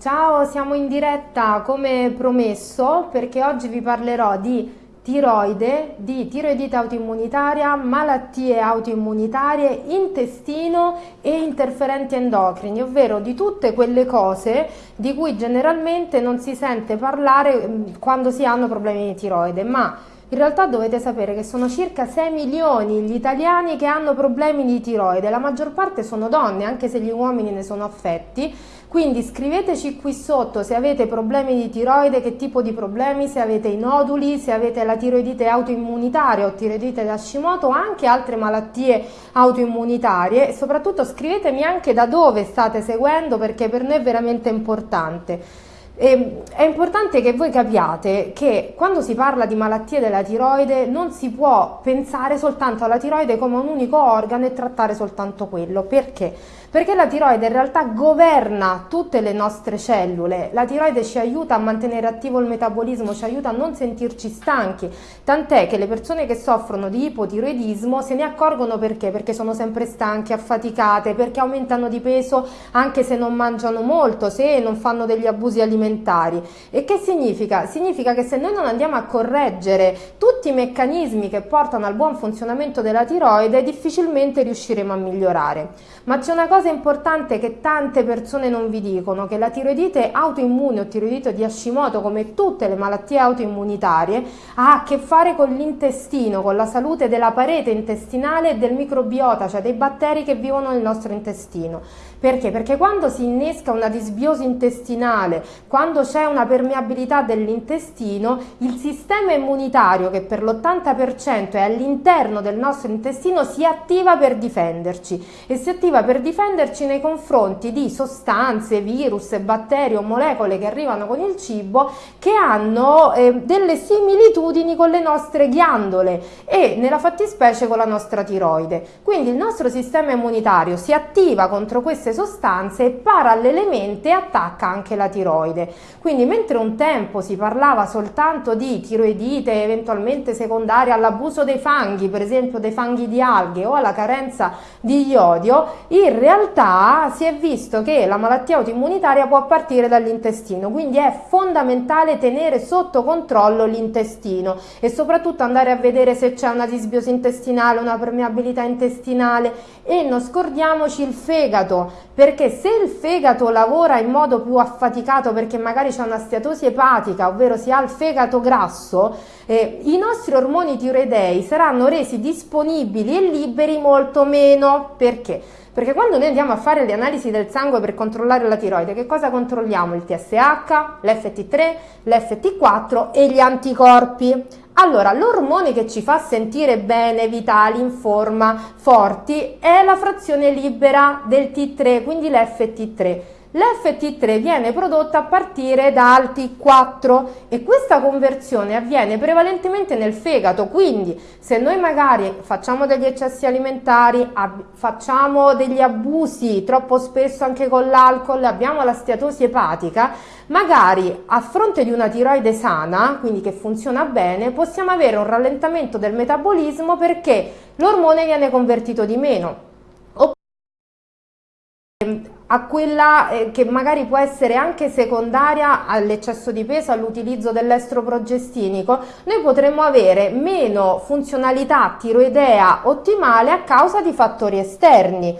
Ciao, siamo in diretta come promesso perché oggi vi parlerò di tiroide, di tiroidite autoimmunitaria, malattie autoimmunitarie, intestino e interferenti endocrini, ovvero di tutte quelle cose di cui generalmente non si sente parlare mm, quando si hanno problemi di tiroide, ma in realtà dovete sapere che sono circa 6 milioni gli italiani che hanno problemi di tiroide, la maggior parte sono donne, anche se gli uomini ne sono affetti, quindi scriveteci qui sotto se avete problemi di tiroide, che tipo di problemi, se avete i noduli, se avete la tiroidite autoimmunitaria o tiroidite da Hashimoto o anche altre malattie autoimmunitarie e soprattutto scrivetemi anche da dove state seguendo perché per noi è veramente importante. E è importante che voi capiate che quando si parla di malattie della tiroide non si può pensare soltanto alla tiroide come un unico organo e trattare soltanto quello. Perché? Perché la tiroide in realtà governa tutte le nostre cellule, la tiroide ci aiuta a mantenere attivo il metabolismo, ci aiuta a non sentirci stanchi, tant'è che le persone che soffrono di ipotiroidismo se ne accorgono perché? Perché sono sempre stanche, affaticate, perché aumentano di peso anche se non mangiano molto, se non fanno degli abusi alimentari. E che significa? Significa che se noi non andiamo a correggere tutti i meccanismi che portano al buon funzionamento della tiroide, difficilmente riusciremo a migliorare. Ma c'è una cosa importante che tante persone non vi dicono, che la tiroidite autoimmune o tiroidite di Hashimoto, come tutte le malattie autoimmunitarie, ha a che fare con l'intestino, con la salute della parete intestinale e del microbiota, cioè dei batteri che vivono nel nostro intestino. Perché? Perché quando si innesca una disbiosi intestinale, quando c'è una permeabilità dell'intestino, il sistema immunitario che per l'80% è all'interno del nostro intestino si attiva per difenderci e si attiva per difenderci nei confronti di sostanze, virus, batteri o molecole che arrivano con il cibo che hanno eh, delle similitudini con le nostre ghiandole e nella fattispecie con la nostra tiroide. Quindi il nostro sistema immunitario si attiva contro queste queste sostanze e parallelamente attacca anche la tiroide. Quindi mentre un tempo si parlava soltanto di tiroidite eventualmente secondaria all'abuso dei fanghi, per esempio dei fanghi di alghe o alla carenza di iodio, in realtà si è visto che la malattia autoimmunitaria può partire dall'intestino, quindi è fondamentale tenere sotto controllo l'intestino e soprattutto andare a vedere se c'è una disbiosi intestinale, una permeabilità intestinale. E non scordiamoci il fegato perché se il fegato lavora in modo più affaticato perché magari c'è una steatosi epatica, ovvero si ha il fegato grasso, eh, i nostri ormoni tiroidei saranno resi disponibili e liberi molto meno. Perché? Perché quando noi andiamo a fare le analisi del sangue per controllare la tiroide, che cosa controlliamo? Il TSH, l'FT3, l'FT4 e gli anticorpi. Allora, l'ormone che ci fa sentire bene, vitali, in forma, forti, è la frazione libera del T3, quindi l'FT3. L'FT3 viene prodotta a partire dal T4 e questa conversione avviene prevalentemente nel fegato, quindi se noi magari facciamo degli eccessi alimentari, facciamo degli abusi troppo spesso anche con l'alcol, abbiamo la steatosi epatica, magari a fronte di una tiroide sana, quindi che funziona bene, possiamo avere un rallentamento del metabolismo perché l'ormone viene convertito di meno a quella eh, che magari può essere anche secondaria all'eccesso di peso, all'utilizzo dell'estroprogestinico, noi potremmo avere meno funzionalità tiroidea ottimale a causa di fattori esterni.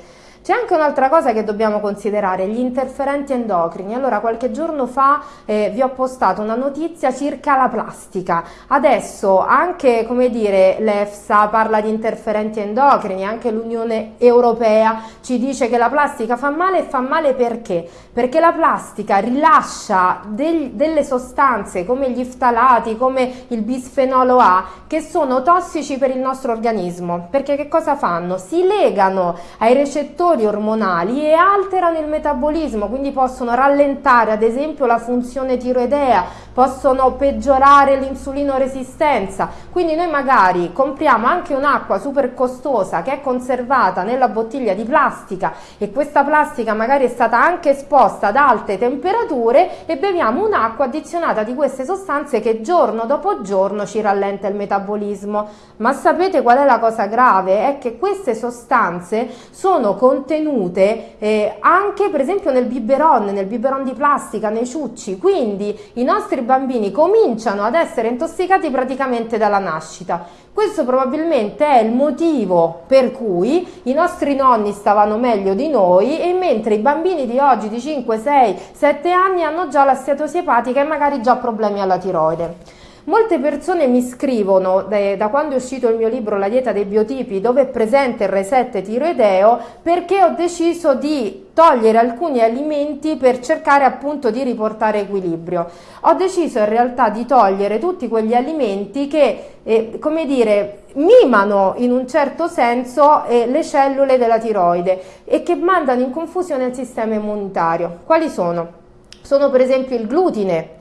C'è anche un'altra cosa che dobbiamo considerare, gli interferenti endocrini. Allora, qualche giorno fa eh, vi ho postato una notizia circa la plastica. Adesso anche, come dire, l'EFSA parla di interferenti endocrini, anche l'Unione Europea ci dice che la plastica fa male e fa male perché? Perché la plastica rilascia del, delle sostanze come gli ftalati, come il bisfenolo A, che sono tossici per il nostro organismo. Perché che cosa fanno? Si legano ai recettori fattori ormonali e alterano il metabolismo, quindi possono rallentare ad esempio la funzione tiroidea, possono peggiorare l'insulinoresistenza. Quindi noi magari compriamo anche un'acqua super costosa che è conservata nella bottiglia di plastica e questa plastica magari è stata anche esposta ad alte temperature e beviamo un'acqua addizionata di queste sostanze che giorno dopo giorno ci rallenta il metabolismo. Ma sapete qual è la cosa grave? È che queste sostanze sono contenute contenute eh, anche per esempio nel biberon, nel biberon di plastica, nei ciucci, quindi i nostri bambini cominciano ad essere intossicati praticamente dalla nascita. Questo probabilmente è il motivo per cui i nostri nonni stavano meglio di noi e mentre i bambini di oggi di 5, 6, 7 anni hanno già la steatosi epatica e magari già problemi alla tiroide. Molte persone mi scrivono da quando è uscito il mio libro La dieta dei biotipi dove è presente il reset tiroideo perché ho deciso di togliere alcuni alimenti per cercare appunto di riportare equilibrio. Ho deciso in realtà di togliere tutti quegli alimenti che, eh, come dire, mimano in un certo senso eh, le cellule della tiroide e che mandano in confusione il sistema immunitario. Quali sono? Sono per esempio il glutine,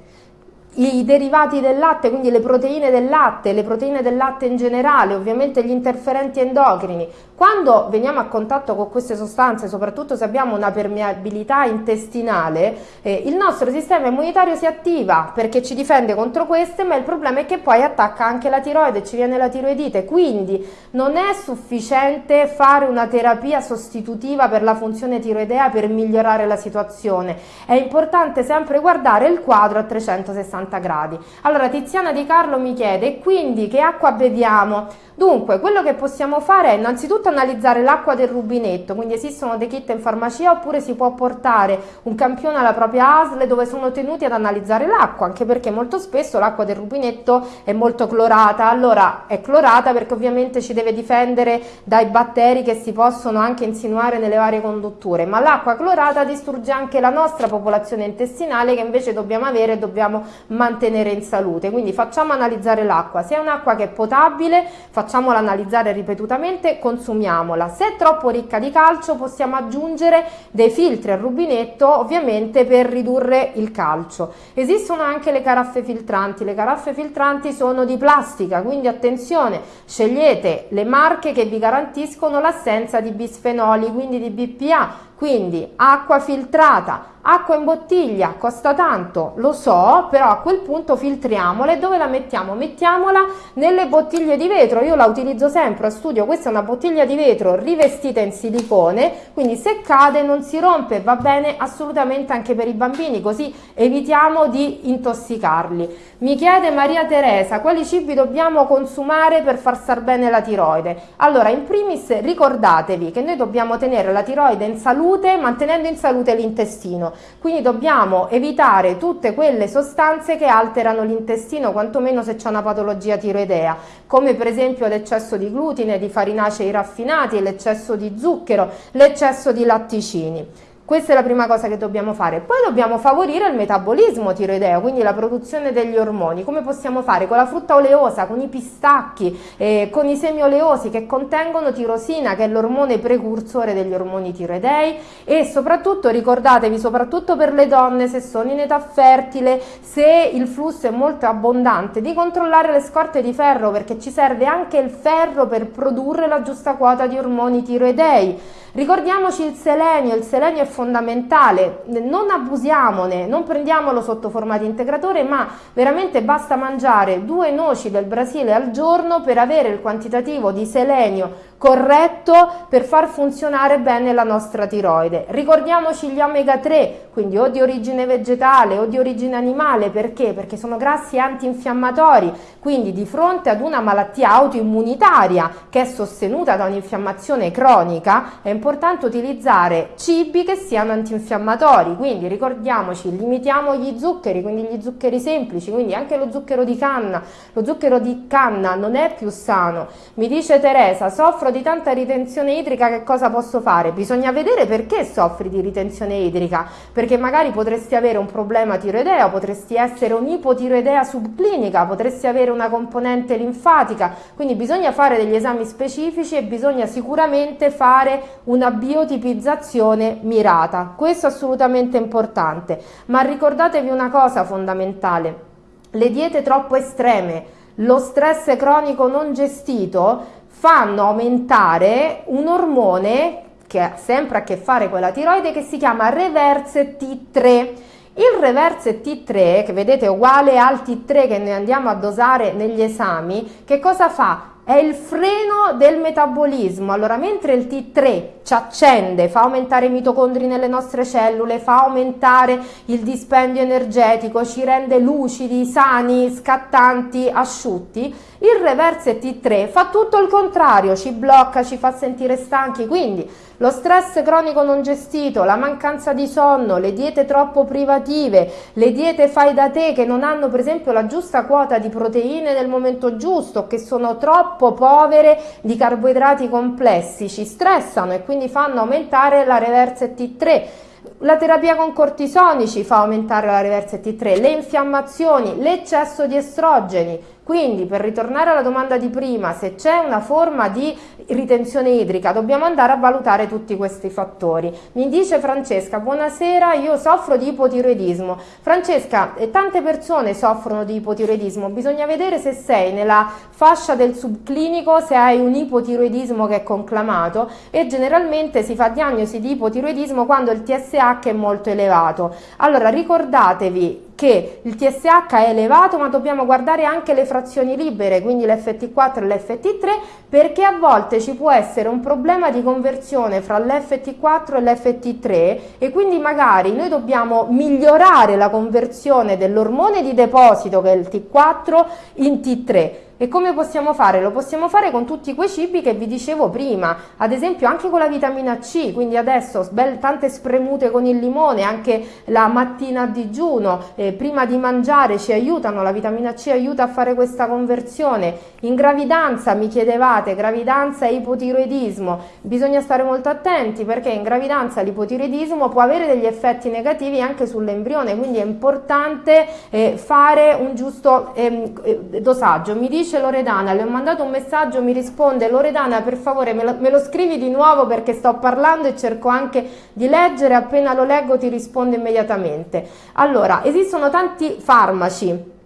i derivati del latte, quindi le proteine del latte, le proteine del latte in generale, ovviamente gli interferenti endocrini. Quando veniamo a contatto con queste sostanze, soprattutto se abbiamo una permeabilità intestinale, eh, il nostro sistema immunitario si attiva perché ci difende contro queste, ma il problema è che poi attacca anche la tiroide, ci viene la tiroidite, quindi non è sufficiente fare una terapia sostitutiva per la funzione tiroidea per migliorare la situazione. È importante sempre guardare il quadro a 360 60 gradi. Allora Tiziana Di Carlo mi chiede quindi che acqua beviamo? Dunque, quello che possiamo fare è innanzitutto analizzare l'acqua del rubinetto, quindi esistono dei kit in farmacia oppure si può portare un campione alla propria ASL dove sono tenuti ad analizzare l'acqua, anche perché molto spesso l'acqua del rubinetto è molto clorata, allora è clorata perché ovviamente ci deve difendere dai batteri che si possono anche insinuare nelle varie condutture, ma l'acqua clorata distrugge anche la nostra popolazione intestinale che invece dobbiamo avere e dobbiamo mantenere in salute, quindi facciamo analizzare l'acqua, se è un'acqua che è potabile facciamola analizzare ripetutamente, consumiamola, se è troppo ricca di calcio possiamo aggiungere dei filtri al rubinetto ovviamente per ridurre il calcio. Esistono anche le caraffe filtranti, le caraffe filtranti sono di plastica, quindi attenzione, scegliete le marche che vi garantiscono l'assenza di bisfenoli, quindi di BPA, quindi acqua filtrata, acqua in bottiglia, costa tanto, lo so, però a quel punto filtriamola e dove la mettiamo? Mettiamola nelle bottiglie di vetro, io la utilizzo sempre a studio, questa è una bottiglia di vetro rivestita in silicone, quindi se cade non si rompe, va bene assolutamente anche per i bambini, così evitiamo di intossicarli. Mi chiede Maria Teresa quali cibi dobbiamo consumare per far star bene la tiroide. Allora, in primis ricordatevi che noi dobbiamo tenere la tiroide in salute mantenendo in salute l'intestino, quindi dobbiamo evitare tutte quelle sostanze che alterano l'intestino, quantomeno se c'è una patologia tiroidea, come per esempio l'eccesso di glutine, di farinacei raffinati, l'eccesso di zucchero, l'eccesso di latticini. Questa è la prima cosa che dobbiamo fare. Poi dobbiamo favorire il metabolismo tiroideo, quindi la produzione degli ormoni. Come possiamo fare? Con la frutta oleosa, con i pistacchi, eh, con i semi oleosi che contengono tirosina, che è l'ormone precursore degli ormoni tiroidei e soprattutto ricordatevi, soprattutto per le donne, se sono in età fertile, se il flusso è molto abbondante, di controllare le scorte di ferro perché ci serve anche il ferro per produrre la giusta quota di ormoni tiroidei. Ricordiamoci il selenio, il selenio è fondamentale, non abusiamone, non prendiamolo sotto forma di integratore, ma veramente basta mangiare due noci del Brasile al giorno per avere il quantitativo di selenio corretto per far funzionare bene la nostra tiroide. Ricordiamoci gli omega 3, quindi o di origine vegetale o di origine animale, perché? Perché sono grassi antinfiammatori, quindi di fronte ad una malattia autoimmunitaria che è sostenuta da un'infiammazione cronica, è importante utilizzare cibi che siano antinfiammatori, quindi ricordiamoci, limitiamo gli zuccheri, quindi gli zuccheri semplici, quindi anche lo zucchero di canna, lo zucchero di canna non è più sano. Mi dice Teresa, soffro di tanta ritenzione idrica, che cosa posso fare? Bisogna vedere perché soffri di ritenzione idrica, perché magari potresti avere un problema tiroideo, potresti essere un'ipotiroidea subclinica, potresti avere una componente linfatica, quindi bisogna fare degli esami specifici e bisogna sicuramente fare una biotipizzazione mirata. Questo è assolutamente importante, ma ricordatevi una cosa fondamentale, le diete troppo estreme, lo stress cronico non gestito fanno aumentare un ormone che ha sempre a che fare con la tiroide che si chiama reverse T3. Il reverse T3, che vedete è uguale al T3 che noi andiamo a dosare negli esami, che cosa fa? È il freno del metabolismo. Allora, mentre il T3 ci accende, fa aumentare i mitocondri nelle nostre cellule, fa aumentare il dispendio energetico, ci rende lucidi, sani, scattanti, asciutti, il reverse T3 fa tutto il contrario, ci blocca, ci fa sentire stanchi, quindi lo stress cronico non gestito, la mancanza di sonno, le diete troppo privative, le diete fai da te che non hanno per esempio la giusta quota di proteine nel momento giusto, che sono troppo povere di carboidrati complessi, ci stressano e quindi fanno aumentare la reverse T3 la terapia con cortisonici fa aumentare la reverse T3, le infiammazioni, l'eccesso di estrogeni, quindi per ritornare alla domanda di prima, se c'è una forma di ritenzione idrica dobbiamo andare a valutare tutti questi fattori. Mi dice Francesca, buonasera, io soffro di ipotiroidismo. Francesca, tante persone soffrono di ipotiroidismo, bisogna vedere se sei nella fascia del subclinico, se hai un ipotiroidismo che è conclamato e generalmente si fa diagnosi di ipotiroidismo quando il TSH è molto elevato. Allora ricordatevi che il TSH è elevato ma dobbiamo guardare anche le frazioni libere, quindi l'FT4 e l'FT3, perché a volte ci può essere un problema di conversione fra l'FT4 e l'FT3 e quindi magari noi dobbiamo migliorare la conversione dell'ormone di deposito che è il T4 in T3 e come possiamo fare? Lo possiamo fare con tutti quei cibi che vi dicevo prima, ad esempio anche con la vitamina C, quindi adesso tante spremute con il limone, anche la mattina a digiuno, eh, prima di mangiare ci aiutano, la vitamina C aiuta a fare questa conversione. In gravidanza mi chiedevate, gravidanza e ipotiroidismo, bisogna stare molto attenti perché in gravidanza l'ipotiroidismo può avere degli effetti negativi anche sull'embrione, quindi è importante eh, fare un giusto ehm, eh, dosaggio. Mi dice dice Loredana, le ho mandato un messaggio, mi risponde Loredana per favore me lo, me lo scrivi di nuovo perché sto parlando e cerco anche di leggere, appena lo leggo ti rispondo immediatamente. Allora, esistono tanti farmaci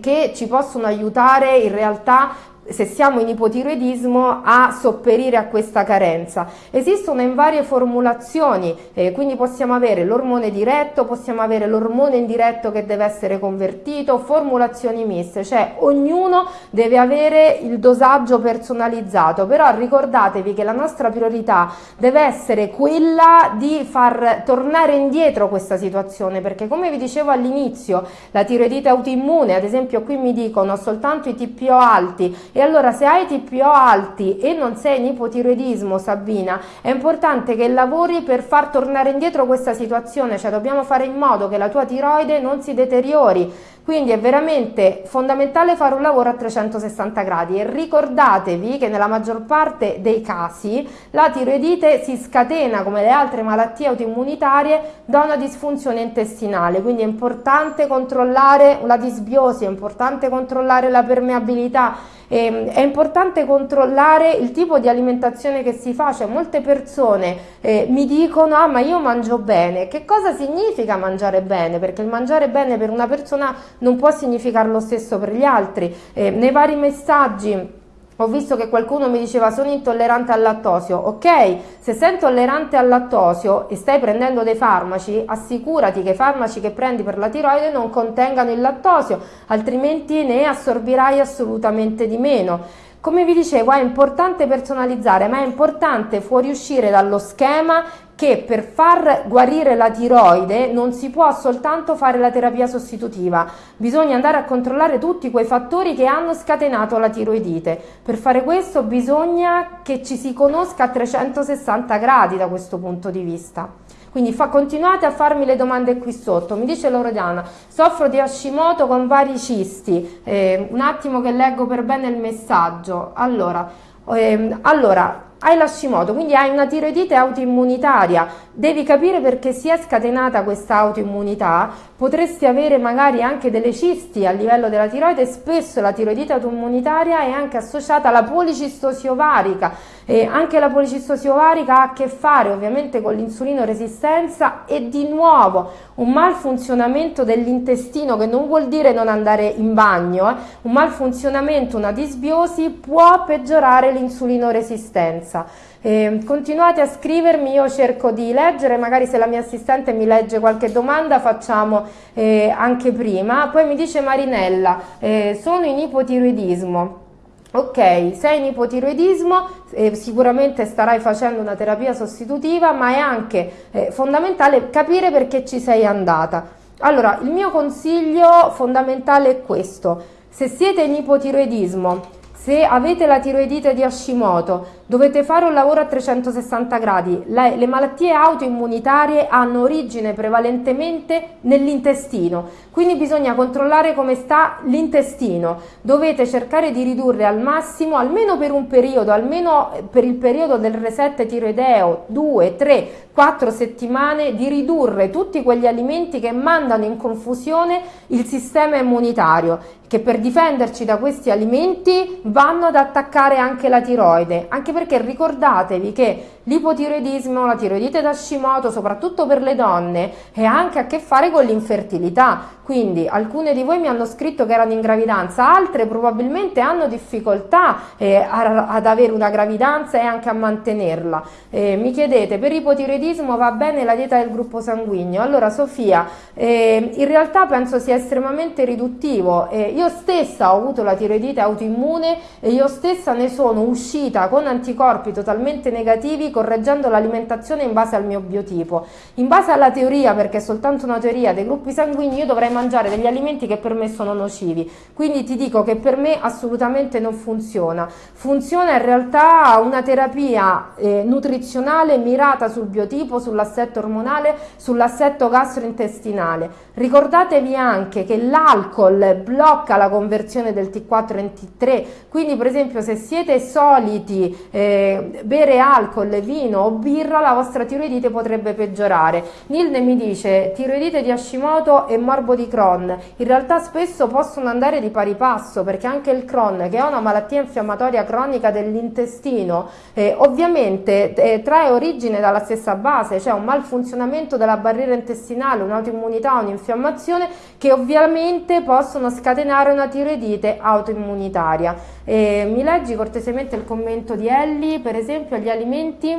che ci possono aiutare in realtà se siamo in ipotiroidismo a sopperire a questa carenza. Esistono in varie formulazioni, eh, quindi possiamo avere l'ormone diretto, possiamo avere l'ormone indiretto che deve essere convertito, formulazioni miste, cioè ognuno deve avere il dosaggio personalizzato, però ricordatevi che la nostra priorità deve essere quella di far tornare indietro questa situazione, perché come vi dicevo all'inizio, la tiroidite autoimmune, ad esempio qui mi dicono soltanto i TPO alti e allora se hai TPO alti e non sei in ipotiroidismo Sabina, è importante che lavori per far tornare indietro questa situazione, cioè dobbiamo fare in modo che la tua tiroide non si deteriori, quindi è veramente fondamentale fare un lavoro a 360 gradi. E ricordatevi che nella maggior parte dei casi la tiroidite si scatena come le altre malattie autoimmunitarie da una disfunzione intestinale, quindi è importante controllare la disbiosi, è importante controllare la permeabilità, eh, è importante controllare il tipo di alimentazione che si fa, cioè molte persone eh, mi dicono ah ma io mangio bene, che cosa significa mangiare bene? Perché il mangiare bene per una persona non può significare lo stesso per gli altri, eh, nei vari messaggi ho visto che qualcuno mi diceva sono intollerante al lattosio, ok, se sei intollerante al lattosio e stai prendendo dei farmaci, assicurati che i farmaci che prendi per la tiroide non contengano il lattosio, altrimenti ne assorbirai assolutamente di meno. Come vi dicevo è importante personalizzare ma è importante fuoriuscire dallo schema che per far guarire la tiroide non si può soltanto fare la terapia sostitutiva, bisogna andare a controllare tutti quei fattori che hanno scatenato la tiroidite. Per fare questo bisogna che ci si conosca a 360 gradi da questo punto di vista. Quindi fa, continuate a farmi le domande qui sotto. Mi dice Loredana, soffro di Hashimoto con vari cisti. Eh, un attimo che leggo per bene il messaggio. Allora, ehm, allora hai l'Hashimoto, quindi hai una tiroidite autoimmunitaria, devi capire perché si è scatenata questa autoimmunità, potresti avere magari anche delle cisti a livello della tiroide, spesso la tiroidite autoimmunitaria è anche associata alla policistosi ovarica, e anche la policistosi ovarica ha a che fare ovviamente con l'insulino resistenza e di nuovo un malfunzionamento dell'intestino che non vuol dire non andare in bagno, eh? un malfunzionamento, una disbiosi può peggiorare l'insulino resistenza. Eh, continuate a scrivermi, io cerco di leggere, magari se la mia assistente mi legge qualche domanda facciamo eh, anche prima. Poi mi dice Marinella, eh, sono in ipotiroidismo Ok, sei in ipotiroidismo, eh, sicuramente starai facendo una terapia sostitutiva, ma è anche eh, fondamentale capire perché ci sei andata. Allora, il mio consiglio fondamentale è questo. Se siete in ipotiroidismo, se avete la tiroidite di Hashimoto, dovete fare un lavoro a 360 gradi. Le, le malattie autoimmunitarie hanno origine prevalentemente nell'intestino, quindi bisogna controllare come sta l'intestino. Dovete cercare di ridurre al massimo, almeno per un periodo, almeno per il periodo del reset tiroideo, 2, 3, 4 settimane, di ridurre tutti quegli alimenti che mandano in confusione il sistema immunitario, che per difenderci da questi alimenti vanno ad attaccare anche la tiroide, anche perché ricordatevi che l'ipotiroidismo, la tiroidite d'Hashimoto, soprattutto per le donne, è anche a che fare con l'infertilità. Quindi alcune di voi mi hanno scritto che erano in gravidanza, altre probabilmente hanno difficoltà eh, ad avere una gravidanza e anche a mantenerla. Eh, mi chiedete, per ipotiroidismo va bene la dieta del gruppo sanguigno? Allora Sofia, eh, in realtà penso sia estremamente riduttivo. Eh, io stessa ho avuto la tiroidite autoimmune e io stessa ne sono uscita con anticorpi totalmente negativi correggendo l'alimentazione in base al mio biotipo. In base alla teoria, perché è soltanto una teoria dei gruppi sanguigni, io dovrei mangiare degli alimenti che per me sono nocivi. Quindi ti dico che per me assolutamente non funziona. Funziona in realtà una terapia eh, nutrizionale mirata sul biotipo, sull'assetto ormonale, sull'assetto gastrointestinale. Ricordatevi anche che l'alcol blocca la conversione del T4 in T3, quindi per esempio se siete soliti eh, bere alcol, vino o birra, la vostra tiroidite potrebbe peggiorare. Nilde mi dice tiroidite di Hashimoto e morbo di Crohn. In realtà spesso possono andare di pari passo perché anche il Crohn, che è una malattia infiammatoria cronica dell'intestino, eh, ovviamente eh, trae origine dalla stessa base, cioè un malfunzionamento della barriera intestinale, un'autoimmunità, un'infiammazione che ovviamente possono scatenare una tiroidite autoimmunitaria. Eh, mi leggi cortesemente il commento di Ellie, per esempio, agli alimenti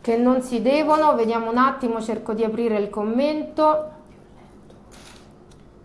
che non si devono, vediamo un attimo, cerco di aprire il commento.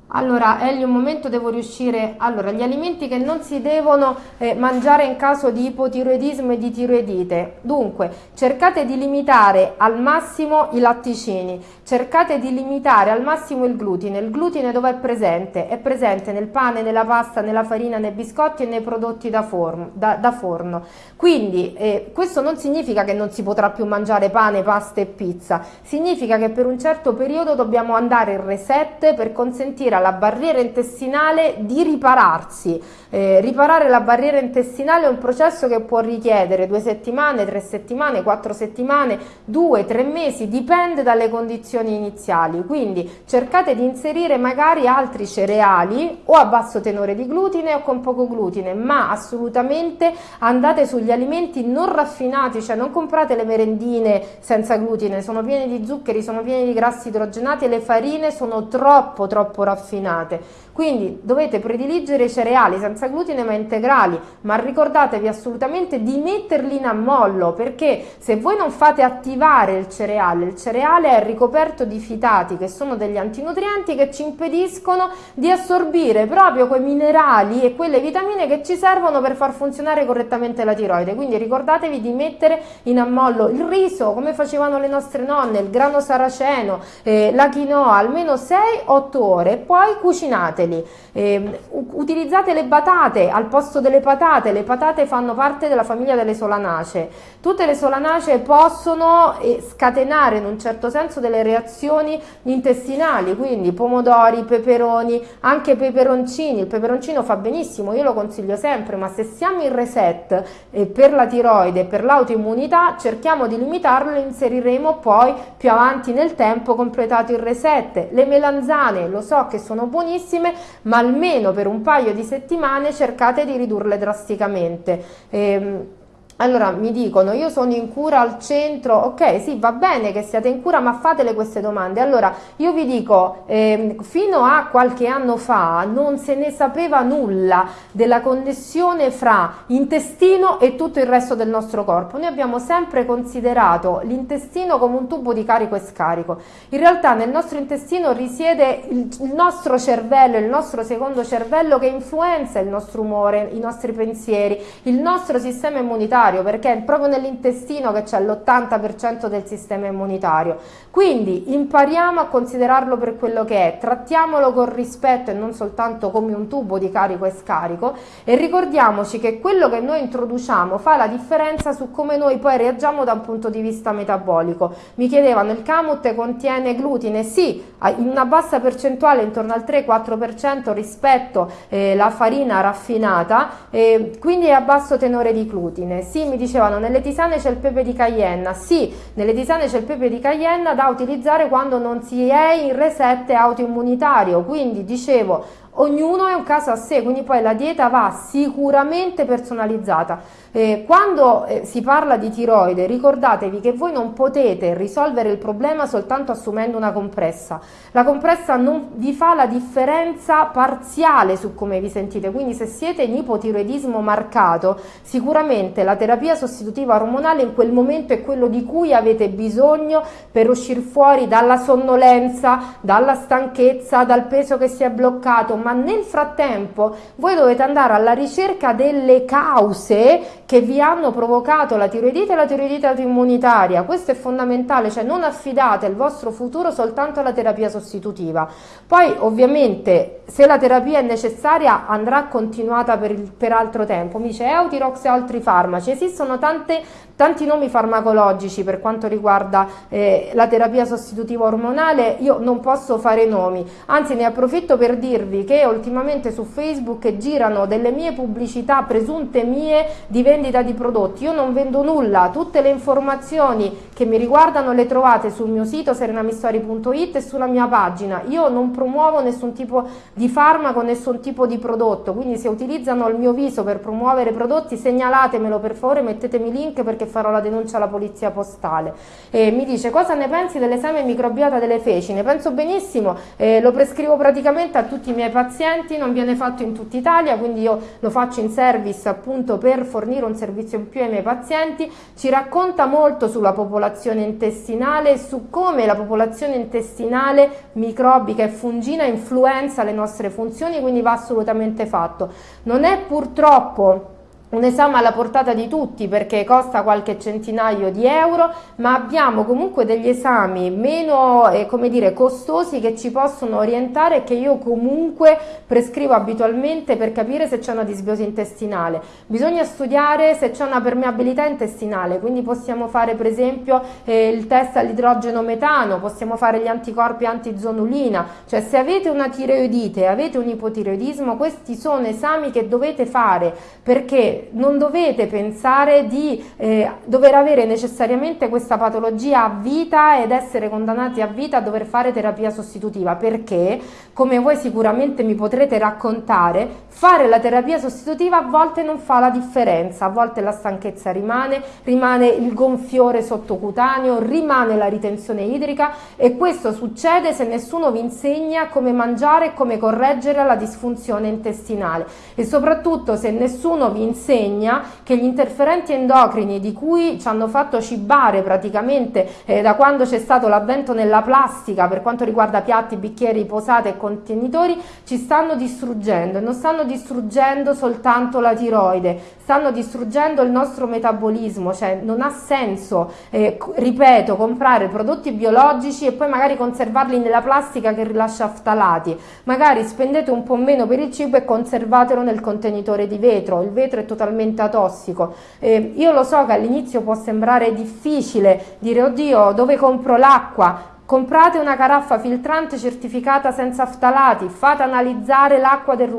Allora, Elio, un momento devo riuscire... Allora, gli alimenti che non si devono eh, mangiare in caso di ipotiroidismo e di tiroidite. Dunque, cercate di limitare al massimo i latticini, cercate di limitare al massimo il glutine. Il glutine dove è presente? È presente nel pane, nella pasta, nella farina, nei biscotti e nei prodotti da, forno. Da, da forno. Quindi, eh, questo non significa che non si potrà più mangiare pane, pasta e pizza. Significa che per un certo periodo dobbiamo andare in reset per consentire alla barriera intestinale di ripararsi. Eh, riparare la barriera intestinale è un processo che può richiedere due settimane, tre settimane, quattro settimane, due, tre mesi, dipende dalle condizioni iniziali. Quindi cercate di inserire magari altri cereali o a basso tenore di glutine o con poco glutine, ma assolutamente andate sugli alimenti non raffinati, cioè non comprate le merendine senza glutine, sono piene di zuccheri, sono piene di grassi idrogenati e le farine sono troppo troppo raffinate raffinate. Quindi dovete prediligere cereali senza glutine ma integrali, ma ricordatevi assolutamente di metterli in ammollo perché se voi non fate attivare il cereale, il cereale è ricoperto di fitati che sono degli antinutrienti che ci impediscono di assorbire proprio quei minerali e quelle vitamine che ci servono per far funzionare correttamente la tiroide. Quindi ricordatevi di mettere in ammollo il riso come facevano le nostre nonne, il grano saraceno, eh, la quinoa almeno 6-8 ore e poi cucinateli fateli. Eh, utilizzate le patate al posto delle patate, le patate fanno parte della famiglia delle solanacee. Tutte le solanacee possono eh, scatenare in un certo senso delle reazioni intestinali, quindi pomodori, peperoni, anche peperoncini. Il peperoncino fa benissimo, io lo consiglio sempre, ma se siamo in reset eh, per la tiroide e per l'autoimmunità, cerchiamo di limitarlo e inseriremo poi più avanti nel tempo completato il reset. Le melanzane, lo so che sono buonissime, ma almeno per un paio di settimane cercate di ridurle drasticamente. Eh, allora mi dicono, io sono in cura al centro, ok, sì, va bene che siate in cura, ma fatele queste domande. Allora, io vi dico, eh, fino a qualche anno fa non se ne sapeva nulla della connessione fra intestino e tutto il resto del nostro corpo. Noi abbiamo sempre considerato l'intestino come un tubo di carico e scarico. In realtà nel nostro intestino risiede il, il nostro cervello, il nostro secondo cervello che influenza il nostro umore, i nostri pensieri, il nostro sistema immunitario immunitario perché è proprio nell'intestino che c'è l'80% del sistema immunitario. Quindi impariamo a considerarlo per quello che è, trattiamolo con rispetto e non soltanto come un tubo di carico e scarico e ricordiamoci che quello che noi introduciamo fa la differenza su come noi poi reagiamo da un punto di vista metabolico. Mi chiedevano il camut contiene glutine? Sì, in una bassa percentuale intorno al 3-4% rispetto alla eh, farina raffinata, eh, quindi è a basso tenore di glutine. Sì, mi dicevano nelle tisane c'è il pepe di Cayenne, sì, nelle tisane c'è il pepe di Cayenne da utilizzare quando non si è in reset autoimmunitario, quindi dicevo ognuno è un caso a sé, quindi poi la dieta va sicuramente personalizzata. Eh, quando eh, si parla di tiroide ricordatevi che voi non potete risolvere il problema soltanto assumendo una compressa. La compressa non vi fa la differenza parziale su come vi sentite, quindi se siete in ipotiroidismo marcato sicuramente la terapia sostitutiva ormonale in quel momento è quello di cui avete bisogno per uscire fuori dalla sonnolenza, dalla stanchezza, dal peso che si è bloccato, ma nel frattempo voi dovete andare alla ricerca delle cause che vi hanno provocato la tiroidite e la tiroidite autoimmunitaria. Questo è fondamentale, cioè non affidate il vostro futuro soltanto alla terapia sostitutiva. Poi ovviamente se la terapia è necessaria andrà continuata per, il, per altro tempo. Mi dice Eutirox e altri farmaci. Esistono tante, tanti nomi farmacologici per quanto riguarda eh, la terapia sostitutiva ormonale, io non posso fare nomi, anzi ne approfitto per dirvi che ultimamente su Facebook girano delle mie pubblicità presunte mie di vendita di prodotti. Io non vendo nulla, tutte le informazioni che mi riguardano le trovate sul mio sito serenamistori.it e sulla mia pagina. Io non promuovo nessun tipo di farmaco, nessun tipo di prodotto, quindi se utilizzano il mio viso per promuovere prodotti segnalatemelo per favore, mettetemi link perché farò la denuncia alla polizia postale. E mi dice cosa ne pensi dell'esame microbiota delle feci? Ne penso benissimo, eh, lo prescrivo praticamente a tutti i miei pazienti, non viene fatto in tutta Italia, quindi io lo faccio in service appunto per fornire un servizio in più ai miei pazienti, ci racconta molto sulla popolazione intestinale e su come la popolazione intestinale microbica e fungina influenza le nostre funzioni, quindi va assolutamente fatto. Non è purtroppo un esame alla portata di tutti perché costa qualche centinaio di euro, ma abbiamo comunque degli esami meno eh, dire, costosi che ci possono orientare e che io comunque prescrivo abitualmente per capire se c'è una disbiosi intestinale. Bisogna studiare se c'è una permeabilità intestinale, quindi possiamo fare per esempio eh, il test all'idrogeno metano, possiamo fare gli anticorpi antizonulina, cioè se avete una tireoidite avete un ipotireoidismo, questi sono esami che dovete fare perché non dovete pensare di eh, dover avere necessariamente questa patologia a vita ed essere condannati a vita a dover fare terapia sostitutiva perché, come voi sicuramente mi potrete raccontare, fare la terapia sostitutiva a volte non fa la differenza, a volte la stanchezza rimane, rimane il gonfiore sottocutaneo, rimane la ritenzione idrica e questo succede se nessuno vi insegna come mangiare e come correggere la disfunzione intestinale e soprattutto se nessuno vi insegna insegna che gli interferenti endocrini di cui ci hanno fatto cibare praticamente eh, da quando c'è stato l'avvento nella plastica per quanto riguarda piatti, bicchieri, posate e contenitori ci stanno distruggendo e non stanno distruggendo soltanto la tiroide, stanno distruggendo il nostro metabolismo, cioè non ha senso, eh, ripeto, comprare prodotti biologici e poi magari conservarli nella plastica che rilascia ftalati, magari spendete un po' meno per il cibo e conservatelo nel contenitore di vetro, il vetro è totalmente atossico. Eh, io lo so che all'inizio può sembrare difficile dire oddio dove compro l'acqua, comprate una caraffa filtrante certificata senza ftalati, fate analizzare l'acqua del,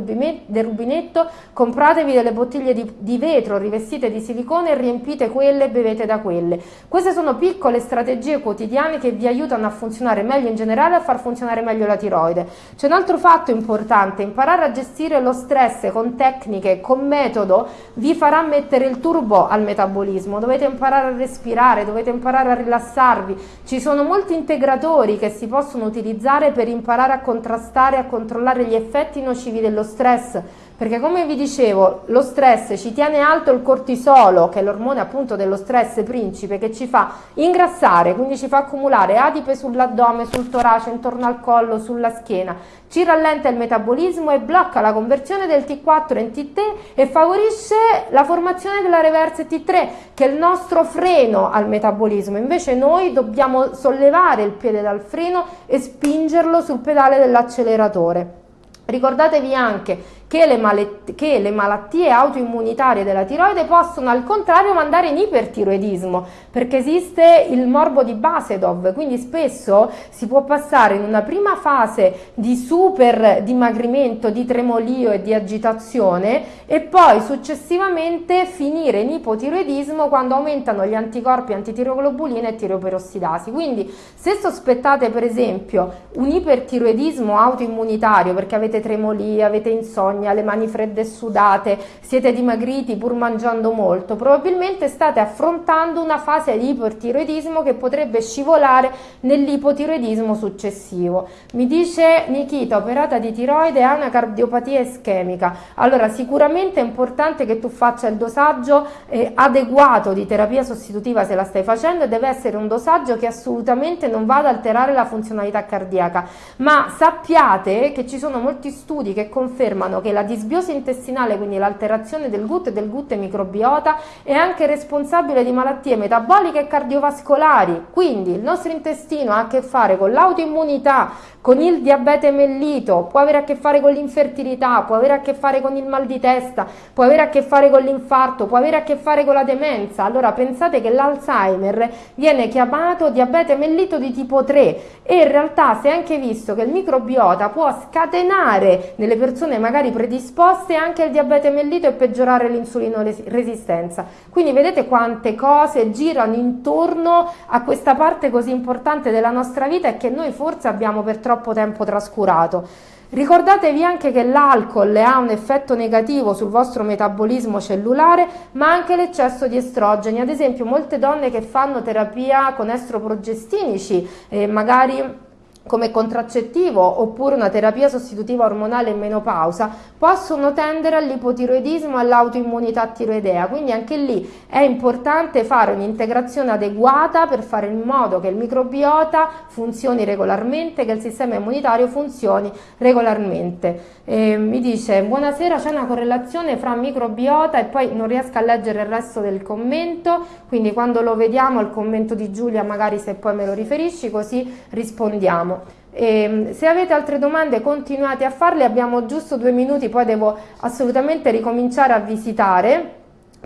del, rubinetto, compratevi delle bottiglie di, di vetro rivestite di silicone e riempite quelle e bevete da quelle. Queste sono piccole strategie quotidiane che vi aiutano a funzionare meglio in generale e a far funzionare meglio la tiroide. C'è un altro fatto importante, imparare a gestire lo stress con tecniche, con metodo, vi farà mettere il turbo al metabolismo, dovete imparare a respirare, dovete imparare a rilassarvi, ci sono molti integratori che si possono utilizzare per imparare a contrastare e a controllare gli effetti nocivi dello stress, perché come vi dicevo lo stress ci tiene alto il cortisolo che è l'ormone appunto dello stress principe che ci fa ingrassare quindi ci fa accumulare adipe sull'addome sul torace intorno al collo sulla schiena. Ci rallenta il metabolismo e blocca la conversione del T4 in T3 e favorisce la formazione della reverse T3 che è il nostro freno al metabolismo. Invece noi dobbiamo sollevare il piede dal freno e spingerlo sul pedale dell'acceleratore. Ricordatevi anche che le, che le, malattie autoimmunitarie della tiroide possono al contrario mandare in ipertiroidismo perché esiste il morbo di Basedov. Quindi spesso si può passare in una prima fase di super dimagrimento, di tremolio e di agitazione e poi successivamente finire in ipotiroidismo quando aumentano gli anticorpi antitiroglobulina e tiroperossidasi. Quindi se sospettate per esempio un ipertiroidismo autoimmunitario perché avete tremolia, avete insonnia vergogna, le mani fredde e sudate, siete dimagriti pur mangiando molto, probabilmente state affrontando una fase di ipertiroidismo che potrebbe scivolare nell'ipotiroidismo successivo. Mi dice Nikita, operata di tiroide, ha una cardiopatia ischemica. Allora sicuramente è importante che tu faccia il dosaggio eh, adeguato di terapia sostitutiva se la stai facendo e deve essere un dosaggio che assolutamente non vada ad alterare la funzionalità cardiaca. Ma sappiate che ci sono molti studi che confermano che che la disbiosi intestinale, quindi l'alterazione del gut e del gut microbiota, è anche responsabile di malattie metaboliche e cardiovascolari. Quindi il nostro intestino ha a che fare con l'autoimmunità, con il diabete mellito, può avere a che fare con l'infertilità, può avere a che fare con il mal di testa, può avere a che fare con l'infarto, può avere a che fare con la demenza. Allora pensate che l'Alzheimer viene chiamato diabete mellito di tipo 3 e in realtà si è anche visto che il microbiota può scatenare nelle persone magari predisposte anche al diabete mellito e peggiorare l'insulino resistenza. Quindi vedete quante cose girano intorno a questa parte così importante della nostra vita e che noi forse abbiamo per troppo tempo trascurato. Ricordatevi anche che l'alcol ha un effetto negativo sul vostro metabolismo cellulare, ma anche l'eccesso di estrogeni. Ad esempio, molte donne che fanno terapia con estroprogestinici, eh, magari come contraccettivo oppure una terapia sostitutiva ormonale in menopausa possono tendere all'ipotiroidismo e all'autoimmunità tiroidea. Quindi anche lì è importante fare un'integrazione adeguata per fare in modo che il microbiota funzioni regolarmente che il sistema immunitario funzioni regolarmente. E mi dice buonasera c'è una correlazione fra microbiota e poi non riesco a leggere il resto del commento quindi quando lo vediamo il commento di Giulia magari se poi me lo riferisci così rispondiamo e, ehm, se avete altre domande continuate a farle, abbiamo giusto due minuti, poi devo assolutamente ricominciare a visitare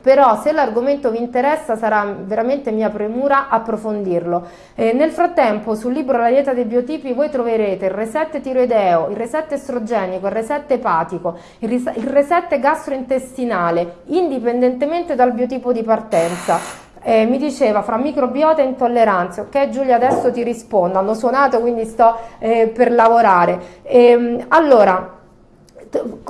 però se l'argomento vi interessa sarà veramente mia premura approfondirlo. Eh, nel frattempo sul libro La dieta dei biotipi voi troverete il reset tiroideo, il reset estrogenico, il reset epatico, il, il reset gastrointestinale, indipendentemente dal biotipo di partenza. Eh, mi diceva fra microbiota e intolleranze, ok Giulia adesso ti rispondo, hanno suonato quindi sto eh, per lavorare. Eh, allora,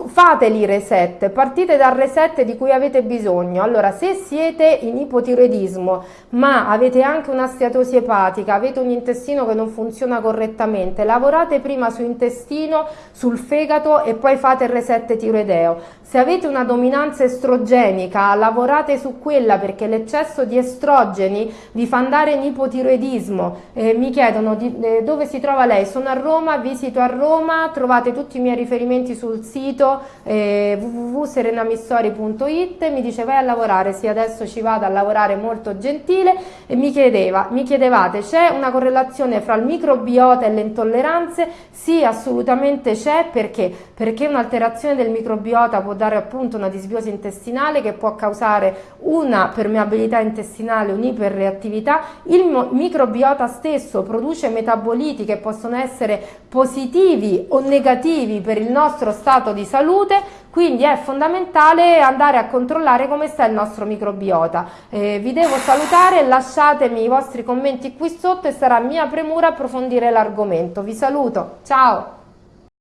fateli reset, partite dal reset di cui avete bisogno. Allora, se siete in ipotiroidismo, ma avete anche una steatosi epatica, avete un intestino che non funziona correttamente, lavorate prima su intestino, sul fegato e poi fate il reset tiroideo. Se avete una dominanza estrogenica, lavorate su quella perché l'eccesso di estrogeni vi fa andare in ipotiroidismo. Eh, mi chiedono di, eh, dove si trova lei? Sono a Roma, visito a Roma, trovate tutti i miei riferimenti sul sito sito eh, www.serenamistori.it, mi dice vai a lavorare, sì adesso ci vado a lavorare molto gentile e mi, chiedeva, mi chiedevate c'è una correlazione fra il microbiota e le intolleranze? Sì assolutamente c'è perché? Perché un'alterazione del microbiota può dare appunto una disbiosi intestinale che può causare una permeabilità intestinale, un'iperreattività, il microbiota stesso produce metaboliti che possono essere positivi o negativi per il nostro stato di salute, quindi è fondamentale andare a controllare come sta il nostro microbiota. Eh, vi devo salutare, lasciatemi i vostri commenti qui sotto e sarà mia premura approfondire l'argomento. Vi saluto, ciao!